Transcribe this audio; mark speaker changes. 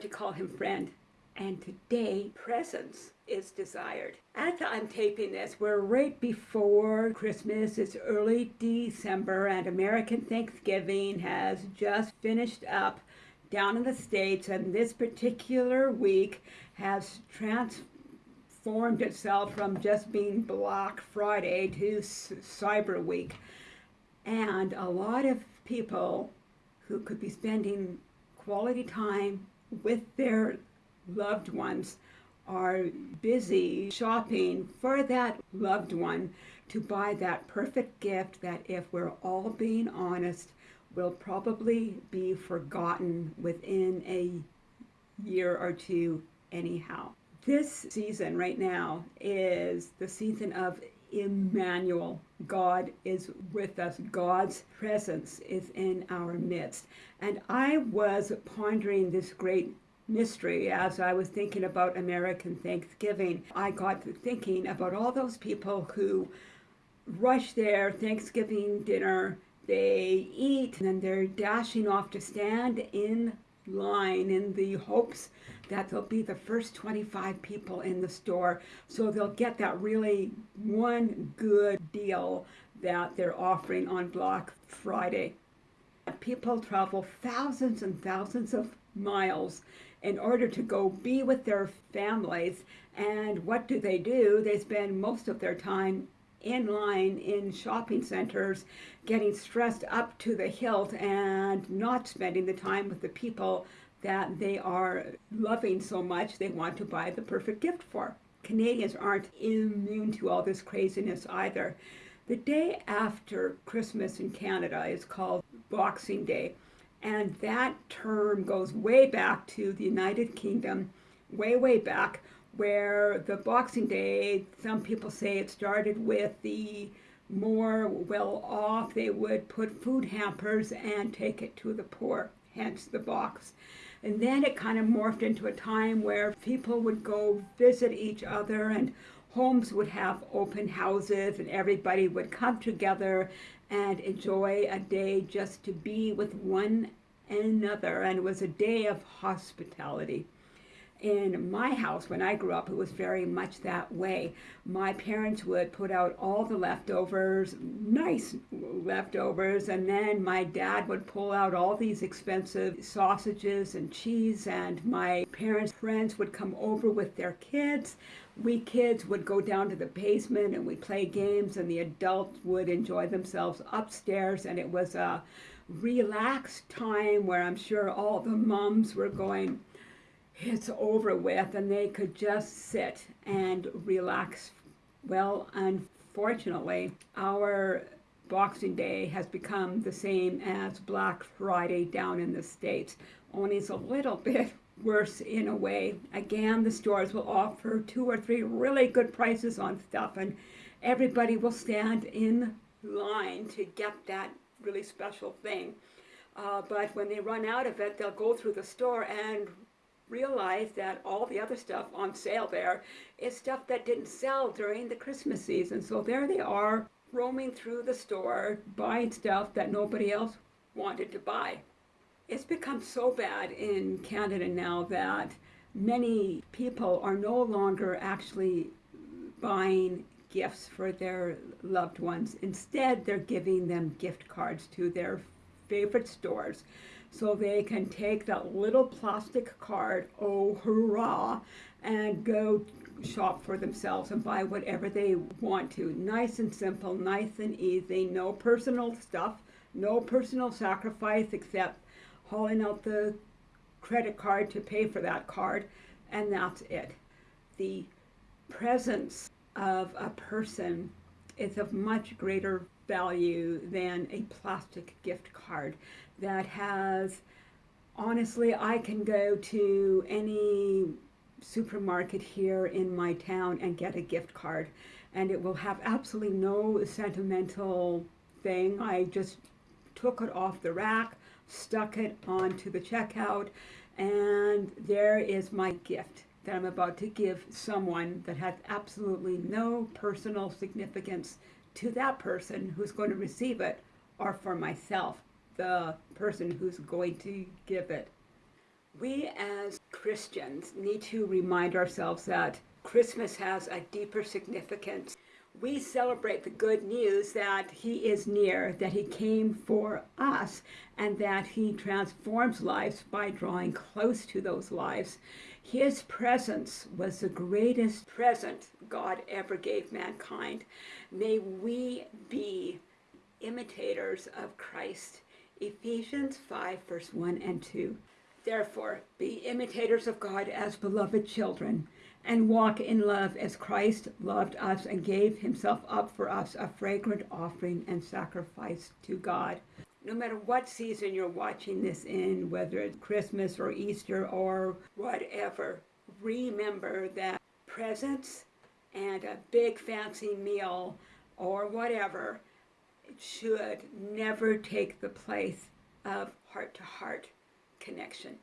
Speaker 1: to call him friend. And today, presence is desired. As I'm taping this, we're right before Christmas. It's early December, and American Thanksgiving has just finished up down in the States, and this particular week has transformed itself from just being Black Friday to Cyber Week. And a lot of people who could be spending quality time with their loved ones are busy shopping for that loved one to buy that perfect gift that, if we're all being honest, will probably be forgotten within a year or two, anyhow. This season right now is the season of Emmanuel. God is with us. God's presence is in our midst. And I was pondering this great mystery as I was thinking about American Thanksgiving. I got to thinking about all those people who rush their Thanksgiving dinner, they eat, and then they're dashing off to stand in line in the hopes that they'll be the first 25 people in the store so they'll get that really one good deal that they're offering on Black Friday. People travel thousands and thousands of miles in order to go be with their families. And what do they do? They spend most of their time in line in shopping centers, getting stressed up to the hilt and not spending the time with the people that they are loving so much they want to buy the perfect gift for. Canadians aren't immune to all this craziness either. The day after Christmas in Canada is called Boxing Day. And that term goes way back to the United Kingdom, way, way back, where the Boxing Day, some people say it started with the more well off, they would put food hampers and take it to the poor, hence the box. And then it kind of morphed into a time where people would go visit each other and homes would have open houses and everybody would come together and enjoy a day just to be with one another. And it was a day of hospitality. In my house, when I grew up, it was very much that way. My parents would put out all the leftovers, nice leftovers, and then my dad would pull out all these expensive sausages and cheese, and my parents' friends would come over with their kids we kids would go down to the basement and we play games and the adults would enjoy themselves upstairs and it was a relaxed time where I'm sure all the moms were going, it's over with and they could just sit and relax. Well, unfortunately, our Boxing Day has become the same as Black Friday down in the States, only it's a little bit worse in a way. Again, the stores will offer two or three really good prices on stuff and everybody will stand in line to get that really special thing. Uh, but when they run out of it, they'll go through the store and realize that all the other stuff on sale there is stuff that didn't sell during the Christmas season. So there they are roaming through the store, buying stuff that nobody else wanted to buy. It's become so bad in Canada now that many people are no longer actually buying gifts for their loved ones. Instead, they're giving them gift cards to their favorite stores so they can take that little plastic card, oh hurrah, and go shop for themselves and buy whatever they want to. Nice and simple, nice and easy, no personal stuff, no personal sacrifice except hauling out the credit card to pay for that card, and that's it. The presence of a person is of much greater value than a plastic gift card that has, honestly, I can go to any supermarket here in my town and get a gift card and it will have absolutely no sentimental thing. I just took it off the rack, stuck it onto the checkout, and there is my gift that I'm about to give someone that has absolutely no personal significance to that person who's going to receive it or for myself, the person who's going to give it. We as Christians need to remind ourselves that Christmas has a deeper significance. We celebrate the good news that He is near, that He came for us, and that He transforms lives by drawing close to those lives. His presence was the greatest present God ever gave mankind. May we be imitators of Christ. Ephesians 5, verse 1 and 2. Therefore, be imitators of God as beloved children, and walk in love as Christ loved us and gave himself up for us, a fragrant offering and sacrifice to God. No matter what season you're watching this in, whether it's Christmas or Easter or whatever, remember that presents and a big fancy meal or whatever should never take the place of heart to heart connection.